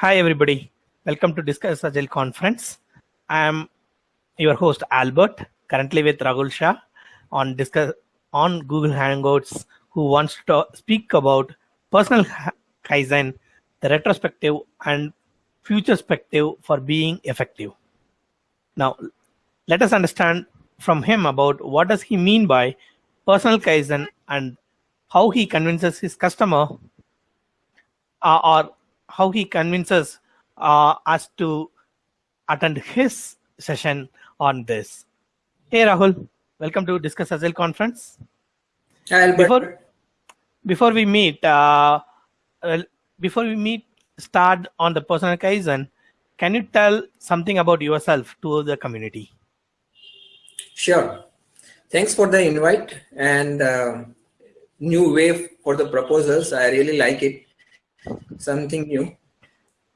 Hi, everybody. Welcome to Discuss Agile Conference. I am your host, Albert, currently with Rahul Shah on Discuss on Google Hangouts, who wants to speak about personal Kaizen, the retrospective and future perspective for being effective. Now, let us understand from him about what does he mean by personal Kaizen and how he convinces his customer uh, or how he convinces uh, us to attend his session on this. Hey Rahul, welcome to Discuss Agile Conference. Hi, before before we meet, uh, before we meet, start on the personal Kaizen. Can you tell something about yourself to the community? Sure. Thanks for the invite and uh, new way for the proposals. I really like it something new.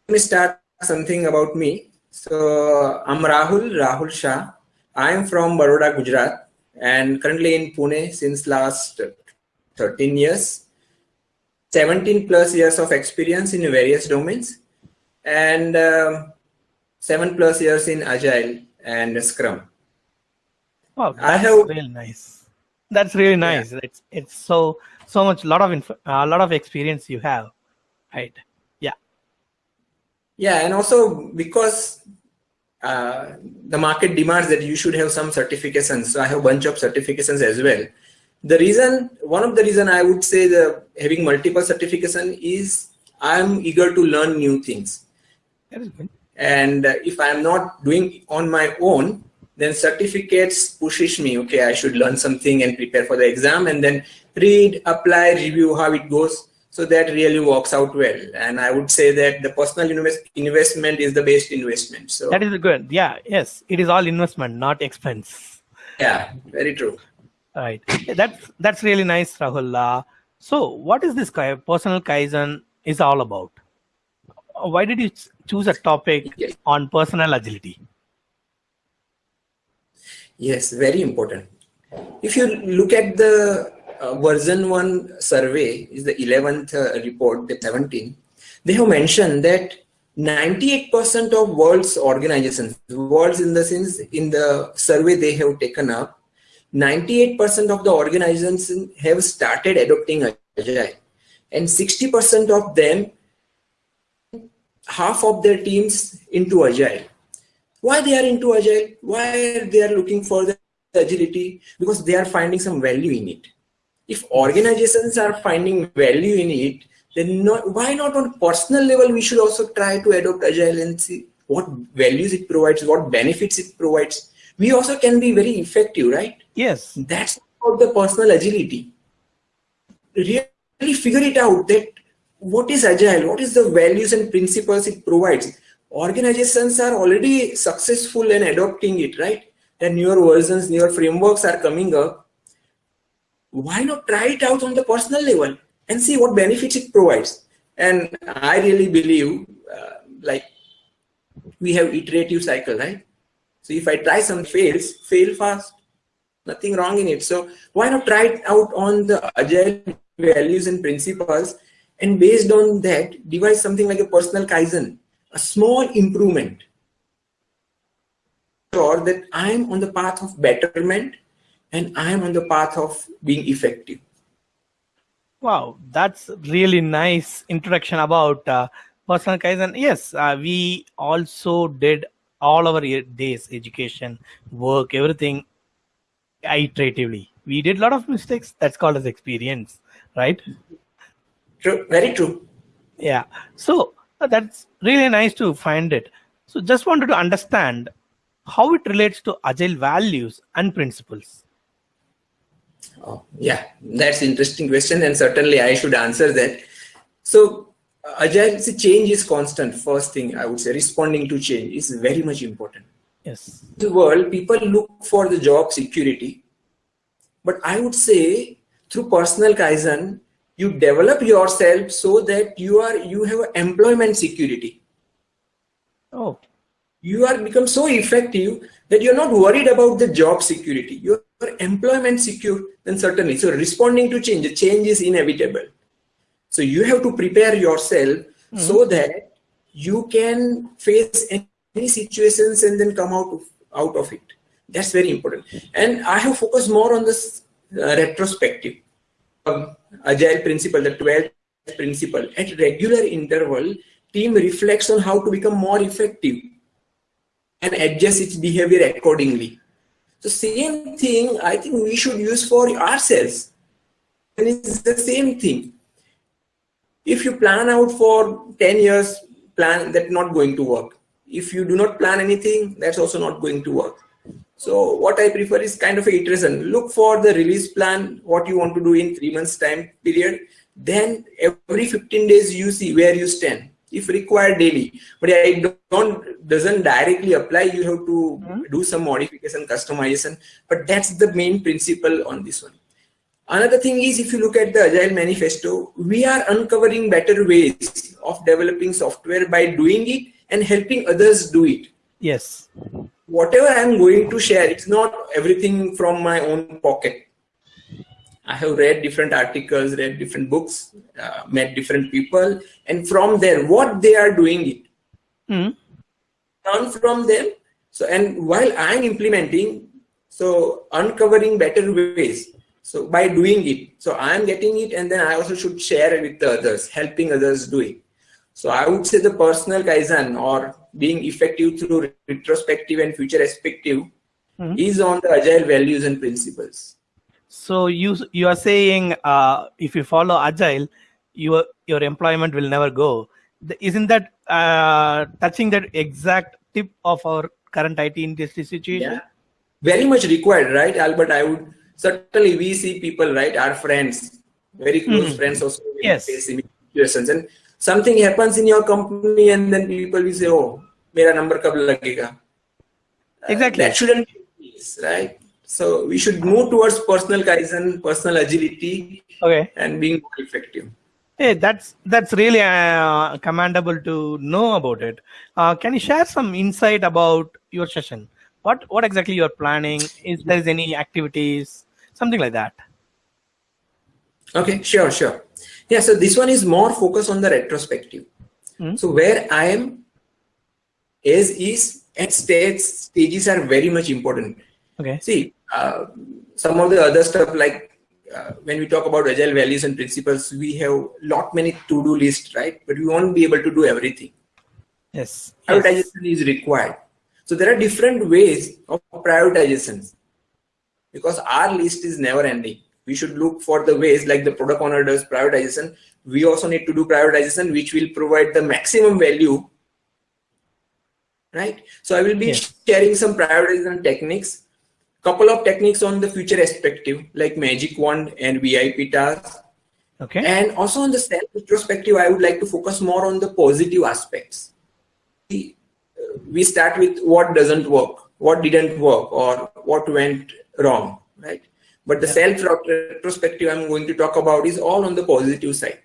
Let me start something about me. So I'm Rahul, Rahul Shah. I am from Baroda, Gujarat and currently in Pune since last 13 years. 17 plus years of experience in various domains and um, 7 plus years in Agile and Scrum. Wow, that's I have, really nice. That's really nice. Yeah. It's it's so so much lot of a lot of experience you have right. Yeah. Yeah and also because uh, the market demands that you should have some certifications so i have a bunch of certifications as well. The reason one of the reason i would say the having multiple certification is i'm eager to learn new things. That is good. and if i'm not doing on my own then certificates pushes me okay i should learn something and prepare for the exam and then read apply review how it goes so that really works out well. And I would say that the personal invest investment is the best investment. So that is good. Yeah. Yes. It is all investment, not expense. Yeah. Very true. Right. That's that's really nice, Rahul. Uh, so, what is this personal kaizen is all about? Why did you choose a topic yes. on personal agility? Yes, very important. If you look at the uh, VersionOne survey is the 11th uh, report, the 17. They have mentioned that 98% of world's organizations, worlds in the sense in the survey they have taken up, 98% of the organizations have started adopting Agile and 60% of them, half of their teams into Agile. Why they are into Agile? Why they are looking for the agility? Because they are finding some value in it if organizations are finding value in it, then not, why not on personal level, we should also try to adopt agile and see what values it provides, what benefits it provides. We also can be very effective, right? Yes. That's about the personal agility. Really figure it out that what is agile, what is the values and principles it provides. Organizations are already successful in adopting it, right? The newer versions, newer frameworks are coming up why not try it out on the personal level and see what benefits it provides? And i really believe uh, like we have iterative cycle right? So if i try some fails fail fast nothing wrong in it. So why not try it out on the agile values and principles and based on that devise something like a personal kaizen a small improvement. Sure that i'm on the path of betterment and I am on the path of being effective. Wow, that's really nice introduction about uh, personal Kaizen. Yes, uh, we also did all our days, education, work, everything iteratively. We did a lot of mistakes. That's called as experience, right? True, very true. Yeah. So uh, that's really nice to find it. So just wanted to understand how it relates to agile values and principles. Oh, yeah, that's interesting question, and certainly I should answer that. So, uh, agile see, change is constant. First thing I would say, responding to change is very much important. Yes. In the world, people look for the job security, but I would say through personal kaizen, you develop yourself so that you are you have employment security. Oh. You are become so effective that you're not worried about the job security. You're employment secure, then certainly. So responding to change, change is inevitable. So you have to prepare yourself mm -hmm. so that you can face any situations and then come out of, out of it. That's very important. And I have focused more on this uh, retrospective um, agile principle, the 12 principle. At regular interval, team reflects on how to become more effective and adjust its behavior accordingly. So same thing I think we should use for ourselves. And it's the same thing. If you plan out for 10 years, plan that's not going to work. If you do not plan anything, that's also not going to work. So what I prefer is kind of a iteration. Look for the release plan, what you want to do in three months time period. Then every 15 days you see where you stand if required daily. But it don't doesn't directly apply. You have to mm -hmm. do some modification, customization. But that's the main principle on this one. Another thing is if you look at the Agile Manifesto, we are uncovering better ways of developing software by doing it and helping others do it. Yes. Whatever I'm going to share, it's not everything from my own pocket. I have read different articles, read different books, uh, met different people, and from there, what they are doing it. Mm. Learn from them. So, and while I'm implementing, so uncovering better ways so by doing it, so I am getting it and then I also should share it with the others, helping others do it. So I would say the personal Kaizen or being effective through retrospective and future perspective mm -hmm. is on the agile values and principles. So you you are saying uh, if you follow agile, your your employment will never go. Isn't that uh, touching that exact tip of our current IT industry situation? Yeah. Very much required, right, Albert? I would certainly we see people, right, our friends, very close mm. friends also yes. face situations. And something happens in your company and then people will say, oh, mera number kab lagega. Exactly. Uh, that shouldn't be right? So we should move towards personal kaizen, personal agility, okay. and being more effective. Hey, that's that's really uh, commendable to know about it. Uh, can you share some insight about your session? What what exactly you are planning? Is there is any activities? something like that. Okay, sure, sure. Yeah, so this one is more focused on the retrospective. Mm. So where I am as is and states stages are very much important. Okay. See, uh, some of the other stuff like uh, when we talk about agile values and principles, we have lot many to-do list, right? But we won't be able to do everything. Yes. Prioritization yes. is required. So there are different ways of prioritizations because our list is never ending. We should look for the ways like the product owner does prioritization. We also need to do prioritization, which will provide the maximum value. Right. So I will be yes. sharing some prioritization techniques, couple of techniques on the future perspective, like magic wand and VIP tasks. Okay. And also on the self retrospective, I would like to focus more on the positive aspects. We, uh, we start with what doesn't work, what didn't work, or what went wrong, right? But the yeah. self retrospective I'm going to talk about is all on the positive side.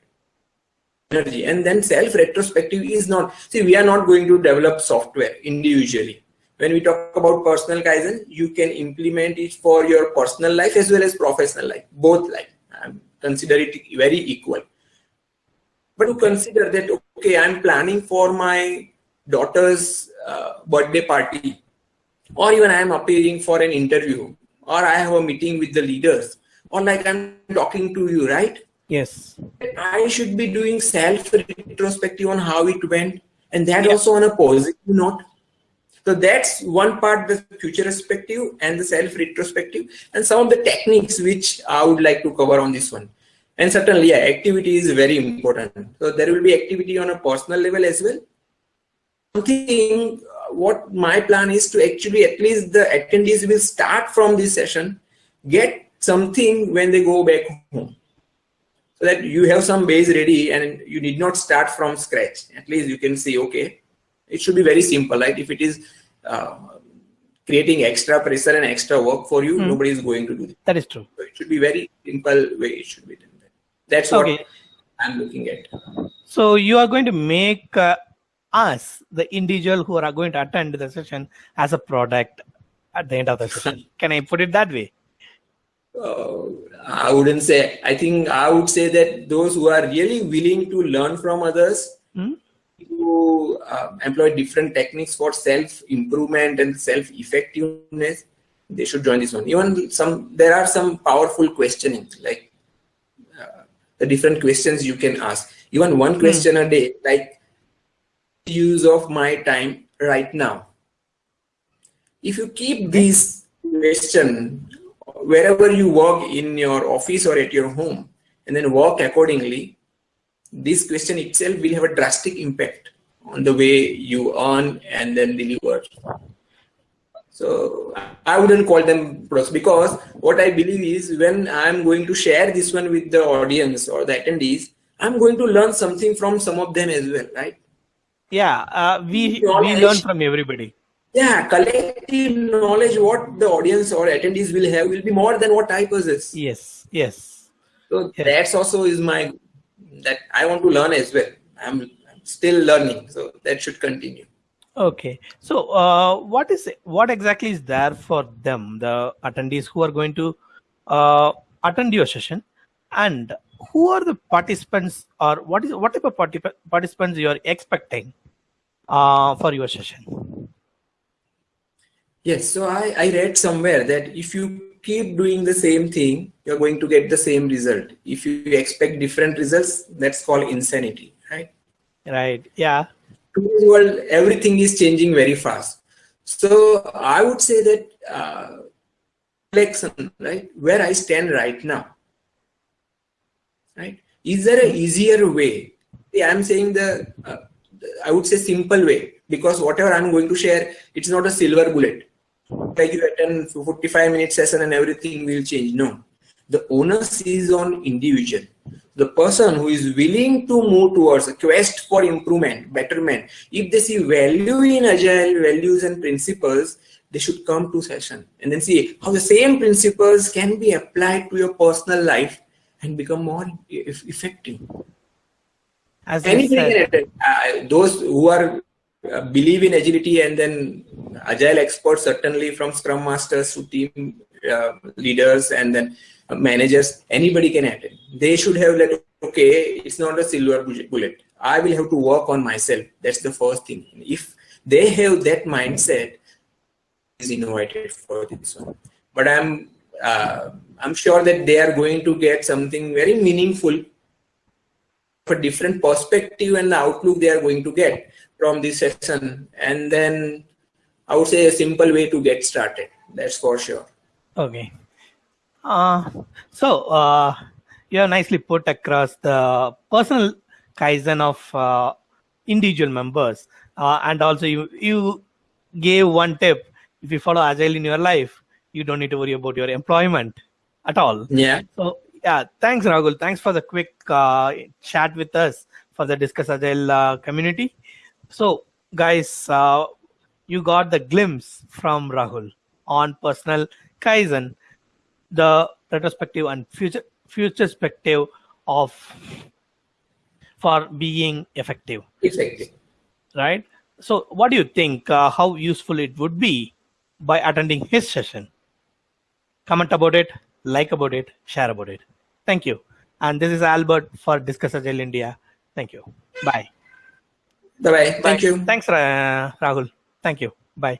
Energy. And then self retrospective is not, see, we are not going to develop software individually. When we talk about personal Kaizen, you can implement it for your personal life as well as professional life, both life. Um, consider it very equal. But to consider that, okay, I'm planning for my daughter's uh, birthday party, or even I'm appearing for an interview or I have a meeting with the leaders, or like I'm talking to you, right? Yes. I should be doing self retrospective on how it went, and that yeah. also on a positive note. So that's one part, the future perspective and the self retrospective, and some of the techniques which I would like to cover on this one. And certainly, yeah, activity is very important. So there will be activity on a personal level as well. Something uh, what my plan is to actually at least the attendees will start from this session, get something when they go back home. So that you have some base ready and you need not start from scratch. At least you can say, okay, it should be very simple, right? If it is uh, creating extra pressure and extra work for you, mm. nobody is going to do it. That is true. So it should be very simple way it should be done. That's okay. what I'm looking at. So you are going to make uh, us, the individual who are going to attend the session, as a product at the end of the session. Can I put it that way? Uh, I wouldn't say. I think I would say that those who are really willing to learn from others, hmm? To uh, employ different techniques for self improvement and self effectiveness, they should join this one. Even some, there are some powerful questioning, like uh, the different questions you can ask. Even one question mm. a day, like use of my time right now. If you keep this question wherever you work in your office or at your home, and then work accordingly, this question itself will have a drastic impact on the way you earn and then deliver. So I wouldn't call them pros because what I believe is when I'm going to share this one with the audience or the attendees, I'm going to learn something from some of them as well, right? Yeah, uh, we we learn from everybody. Yeah, collective knowledge what the audience or attendees will have will be more than what I possess. Yes, yes. So yes. that's also is my that I want to learn as well. I'm, I'm still learning, so that should continue. Okay, so uh, what is what exactly is there for them, the attendees who are going to uh, attend your session, and who are the participants, or what is what type of participants you are expecting uh, for your session? Yes, so I, I read somewhere that if you keep doing the same thing, you're going to get the same result. If you expect different results, that's called insanity, right? Yeah. Today's world, everything is changing very fast. So I would say that uh, reflection, right, where I stand right now, right? Is there an easier way? Yeah, I'm saying the, uh, I would say simple way because whatever I'm going to share, it's not a silver bullet like you attend 45 minute session and everything will change. No, the onus is on individual. The person who is willing to move towards a quest for improvement, betterment, if they see value in agile values and principles, they should come to session and then see how the same principles can be applied to your personal life and become more effective. As Anybody uh, those who are uh, believe in agility and then agile experts certainly from scrum masters to team leaders and then uh, managers anybody can attend they should have like okay it's not a silver bullet. I will have to work on myself. That's the first thing. If they have that mindset is innovated for this one. But i'm uh, i'm sure that they are going to get something very meaningful for different perspective and the outlook they are going to get from this session. And then I would say a simple way to get started. That's for sure. Okay. Uh, so uh, you have nicely put across the personal kaizen of uh, individual members, uh, and also you you gave one tip: if you follow agile in your life, you don't need to worry about your employment at all. Yeah. So yeah, thanks Rahul. Thanks for the quick uh, chat with us for the Discuss Agile uh, community. So, guys, uh, you got the glimpse from Rahul on personal Kaizen, the retrospective and future future perspective of for being effective. Effective. Right. So, what do you think? Uh, how useful it would be by attending his session? Comment about it, like about it, share about it. Thank you. And this is Albert for Discuss Agile India. Thank you. Bye. Bye bye. Thank you. Thanks, Rahul. Thank you. Bye.